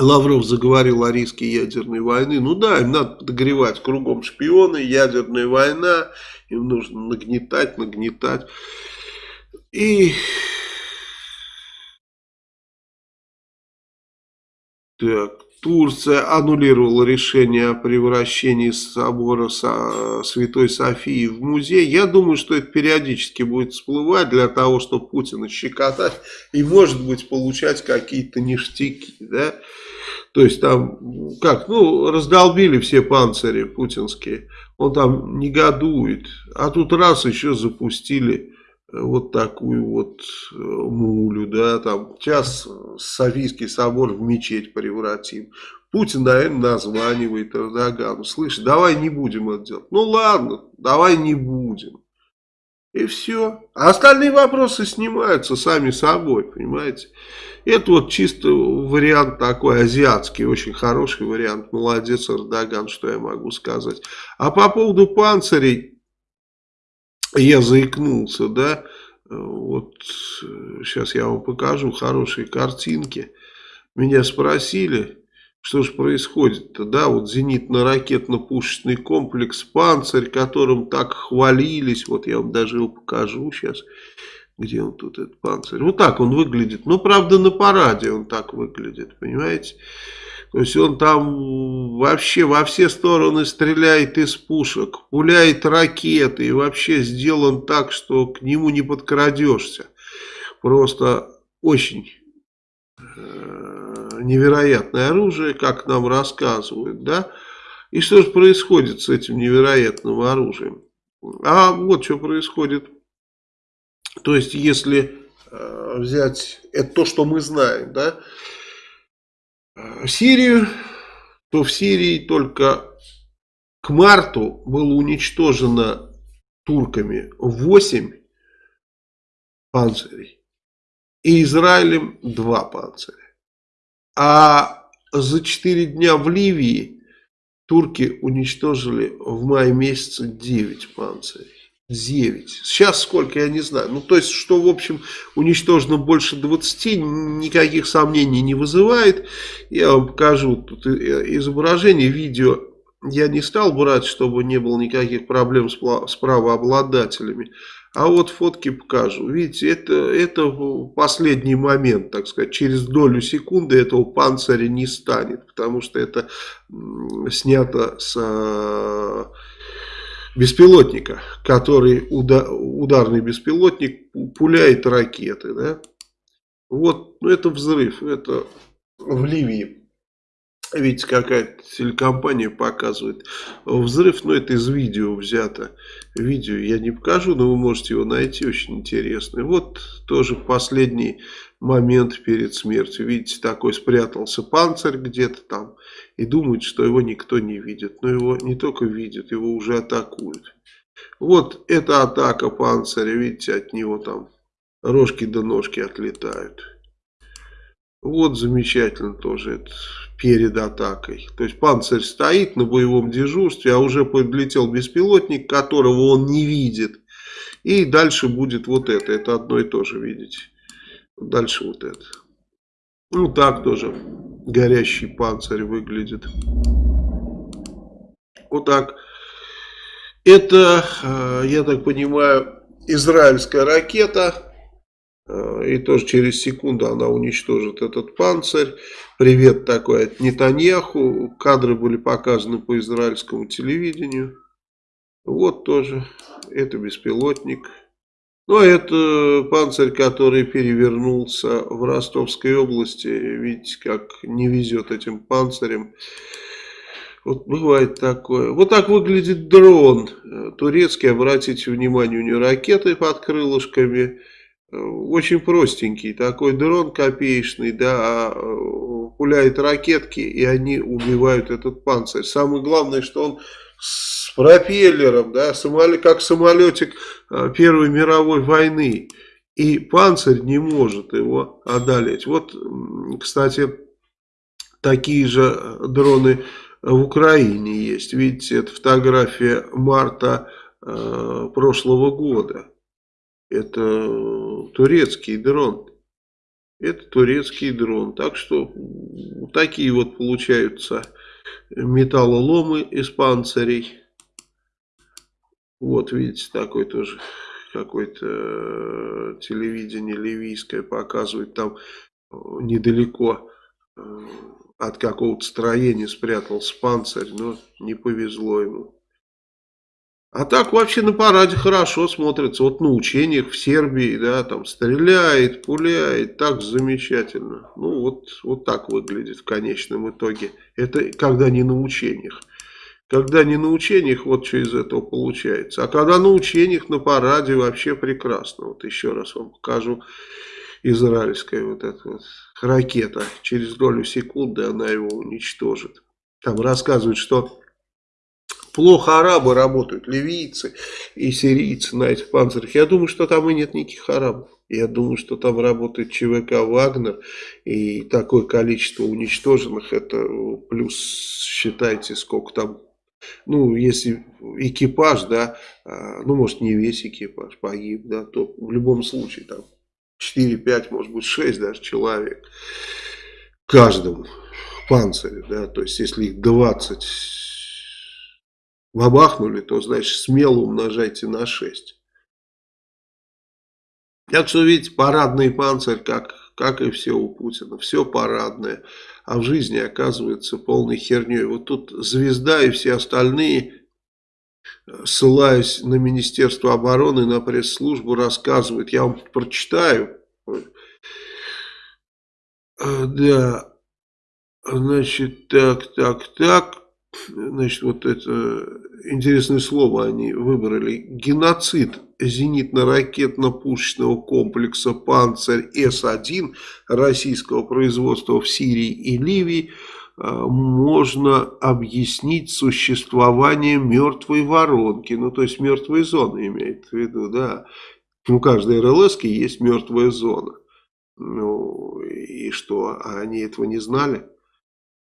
Лавров заговорил о риске ядерной войны. Ну да, им надо подогревать кругом шпионы, ядерная война, им нужно нагнетать, нагнетать. И... Так, Турция аннулировала решение о превращении собора Святой Софии в музей. Я думаю, что это периодически будет всплывать для того, чтобы Путина щекотать и, может быть, получать какие-то ништяки. Да? То есть там, как, ну, раздолбили все панцири путинские. Он там негодует. А тут раз еще запустили вот такую вот э, мулю, да, там, сейчас Софийский собор в мечеть превратим. Путин, наверное, названивает Эрдогану, слышь, давай не будем это делать. Ну ладно, давай не будем. И все. А остальные вопросы снимаются сами собой, понимаете. Это вот чисто вариант такой азиатский, очень хороший вариант. Молодец Эрдоган, что я могу сказать. А по поводу панцирей, я заикнулся, да, вот сейчас я вам покажу хорошие картинки. Меня спросили, что же происходит-то, да, вот зенитно-ракетно-пушечный комплекс «Панцирь», которым так хвалились, вот я вам даже его покажу сейчас, где он тут, этот «Панцирь», вот так он выглядит, ну, правда, на параде он так выглядит, понимаете, то есть он там вообще во все стороны стреляет из пушек, пуляет ракеты и вообще сделан так, что к нему не подкрадешься. Просто очень э, невероятное оружие, как нам рассказывают, да. И что же происходит с этим невероятным оружием? А вот что происходит. То есть, если э, взять это то, что мы знаем, да, Сирию, то в Сирии только к марту было уничтожено турками 8 панцирей и Израилем 2 панциря. А за 4 дня в Ливии турки уничтожили в мае месяце 9 панцирей. 9. Сейчас сколько, я не знаю. Ну, то есть, что, в общем, уничтожено больше 20, никаких сомнений не вызывает. Я вам покажу тут изображение, видео. Я не стал брать, чтобы не было никаких проблем с, правообладателями. А вот фотки покажу. Видите, это, это последний момент, так сказать. Через долю секунды этого панциря не станет. Потому что это снято с беспилотника, который ударный беспилотник пуляет ракеты. Да? Вот, ну это взрыв, это в Ливии. Видите, какая-то телекомпания показывает взрыв, но это из видео взято. Видео я не покажу, но вы можете его найти, очень интересный. Вот тоже последний момент перед смертью. Видите, такой спрятался панцирь где-то там и думает, что его никто не видит. Но его не только видят, его уже атакуют. Вот эта атака панциря, видите, от него там рожки до ножки отлетают. Вот замечательно тоже это перед атакой. То есть панцирь стоит на боевом дежурстве, а уже подлетел беспилотник, которого он не видит. И дальше будет вот это. Это одно и то же, видите. Дальше вот это. Ну так тоже горящий панцирь выглядит. Вот так. Это, э, я так понимаю, израильская ракета. И тоже через секунду она уничтожит этот панцирь. Привет такой от Нетаньяху. Кадры были показаны по израильскому телевидению. Вот тоже. Это беспилотник. Ну, а это панцирь, который перевернулся в Ростовской области. Видите, как не везет этим панцирем. Вот бывает такое. Вот так выглядит дрон. Турецкий, обратите внимание, у него ракеты под крылышками. Очень простенький такой дрон копеечный, да, а пуляет ракетки, и они убивают этот панцирь. Самое главное, что он с пропеллером, да, самолет, как самолетик э, Первой мировой войны. И панцирь не может его одолеть. Вот, кстати, такие же дроны в Украине есть. Видите, это фотография марта э, прошлого года. Это турецкий дрон. Это турецкий дрон. Так что такие вот получаются металлоломы из панцирей. Вот видите, такой тоже какое-то э, телевидение ливийское показывает там э, недалеко э, от какого-то строения спрятался панцирь, но не повезло ему. А так вообще на параде хорошо смотрится. Вот на учениях в Сербии, да, там стреляет, пуляет, так замечательно. Ну вот, вот так выглядит в конечном итоге. Это когда не на учениях. Когда не на учениях, вот что из этого получается. А когда на учениях, на параде вообще прекрасно. Вот еще раз вам покажу израильская вот эта вот ракета. Через долю секунды она его уничтожит. Там рассказывают, что плохо арабы работают, ливийцы и сирийцы на этих панцирях. Я думаю, что там и нет никаких арабов. Я думаю, что там работает ЧВК «Вагнер», и такое количество уничтоженных, это плюс, считайте, сколько там ну, если экипаж, да, а, ну, может, не весь экипаж погиб, да, то в любом случае там 4-5, может быть 6 даже человек каждому панцире, да, то есть если их 20 бабахнули, то, значит, смело умножайте на 6. Так что, видите, парадный панцирь, как, как и все у Путина, все парадное а в жизни оказывается полной херней. Вот тут звезда и все остальные, ссылаясь на Министерство обороны, на пресс-службу, рассказывают. Я вам прочитаю. А, да, значит, так, так, так. Значит, вот это интересное слово они выбрали. Геноцид зенитно-ракетно-пушечного комплекса «Панцирь С-1» российского производства в Сирии и Ливии а, можно объяснить существование мертвой воронки, ну то есть мертвой зоны имеет в виду, да. У каждой РЛС есть мертвая зона. Ну и что, они этого не знали?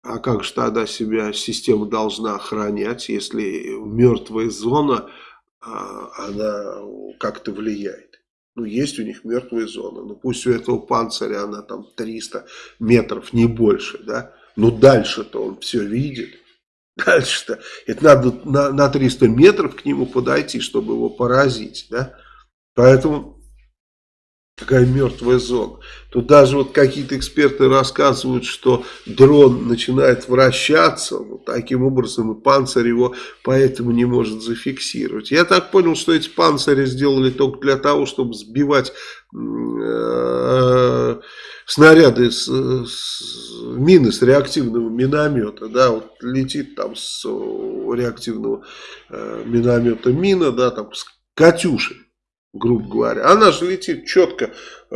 А как же тогда себя система должна охранять, если мертвая зона, а, она как-то влияет? Ну, есть у них мертвая зона. Ну, пусть у этого панциря она там 300 метров, не больше, да? Но дальше-то он все видит. Дальше-то, это надо на, на 300 метров к нему подойти, чтобы его поразить, да? Поэтому Такая мертвая зона. Тут даже вот какие-то эксперты рассказывают, что дрон начинает вращаться, вот таким образом и панцирь его поэтому не может зафиксировать. Я так понял, что эти панцири сделали только для того, чтобы сбивать э, снаряды с, с мины с реактивного миномета, да, вот летит там с реактивного э, миномета мина, да, там с Катюши грубо говоря. Она же летит четко э,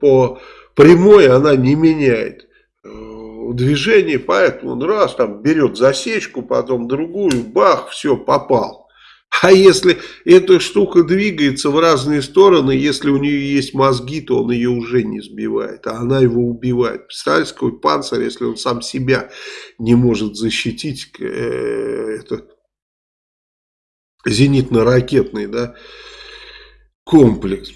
по прямой, она не меняет э, движение, поэтому он раз там берет засечку, потом другую, бах, все, попал. А если эта штука двигается в разные стороны, если у нее есть мозги, то он ее уже не сбивает, а она его убивает. Представляете, какой панцирь, если он сам себя не может защитить, э, это зенитно-ракетный, да, комплекс.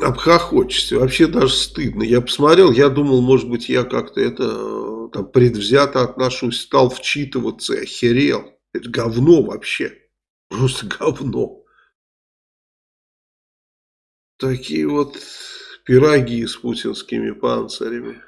Обхохочешься. Вообще даже стыдно. Я посмотрел, я думал, может быть, я как-то это там предвзято отношусь, стал вчитываться, охерел. Это говно вообще. Просто говно. Такие вот пироги с путинскими панцирями.